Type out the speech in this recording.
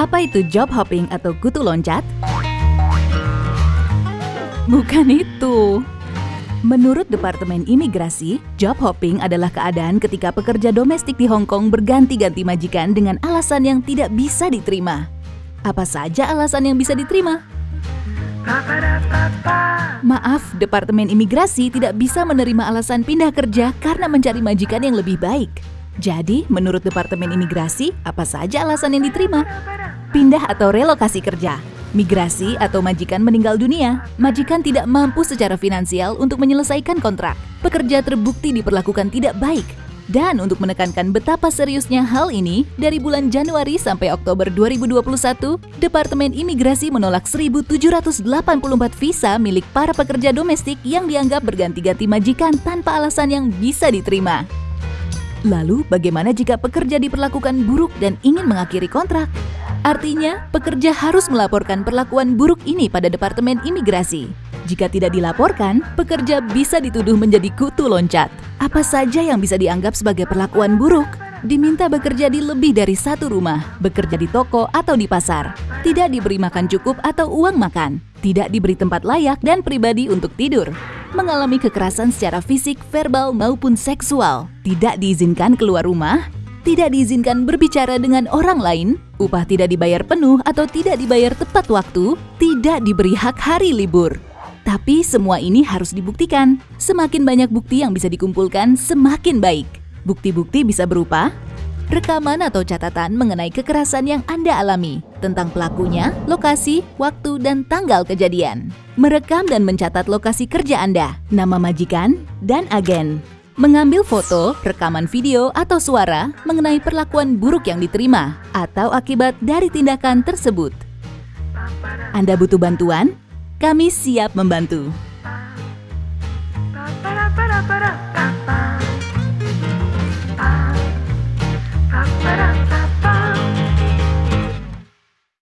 Apa itu job hopping atau kutu loncat? Bukan itu. Menurut Departemen Imigrasi, job hopping adalah keadaan ketika pekerja domestik di Hong Kong berganti-ganti majikan dengan alasan yang tidak bisa diterima. Apa saja alasan yang bisa diterima? Maaf, Departemen Imigrasi tidak bisa menerima alasan pindah kerja karena mencari majikan yang lebih baik. Jadi, menurut Departemen Imigrasi, apa saja alasan yang diterima? Pindah atau relokasi kerja, migrasi atau majikan meninggal dunia, majikan tidak mampu secara finansial untuk menyelesaikan kontrak, pekerja terbukti diperlakukan tidak baik, dan untuk menekankan betapa seriusnya hal ini, dari bulan Januari sampai Oktober 2021, Departemen Imigrasi menolak 1.784 visa milik para pekerja domestik yang dianggap berganti-ganti majikan tanpa alasan yang bisa diterima. Lalu, bagaimana jika pekerja diperlakukan buruk dan ingin mengakhiri kontrak? Artinya, pekerja harus melaporkan perlakuan buruk ini pada Departemen Imigrasi. Jika tidak dilaporkan, pekerja bisa dituduh menjadi kutu loncat. Apa saja yang bisa dianggap sebagai perlakuan buruk? Diminta bekerja di lebih dari satu rumah, bekerja di toko atau di pasar, tidak diberi makan cukup atau uang makan, tidak diberi tempat layak dan pribadi untuk tidur, mengalami kekerasan secara fisik, verbal, maupun seksual, tidak diizinkan keluar rumah, tidak diizinkan berbicara dengan orang lain, upah tidak dibayar penuh atau tidak dibayar tepat waktu, tidak diberi hak hari libur. Tapi semua ini harus dibuktikan. Semakin banyak bukti yang bisa dikumpulkan, semakin baik. Bukti-bukti bisa berupa rekaman atau catatan mengenai kekerasan yang Anda alami, tentang pelakunya, lokasi, waktu, dan tanggal kejadian. Merekam dan mencatat lokasi kerja Anda, nama majikan, dan agen. Mengambil foto, rekaman video, atau suara mengenai perlakuan buruk yang diterima atau akibat dari tindakan tersebut. Anda butuh bantuan? Kami siap membantu.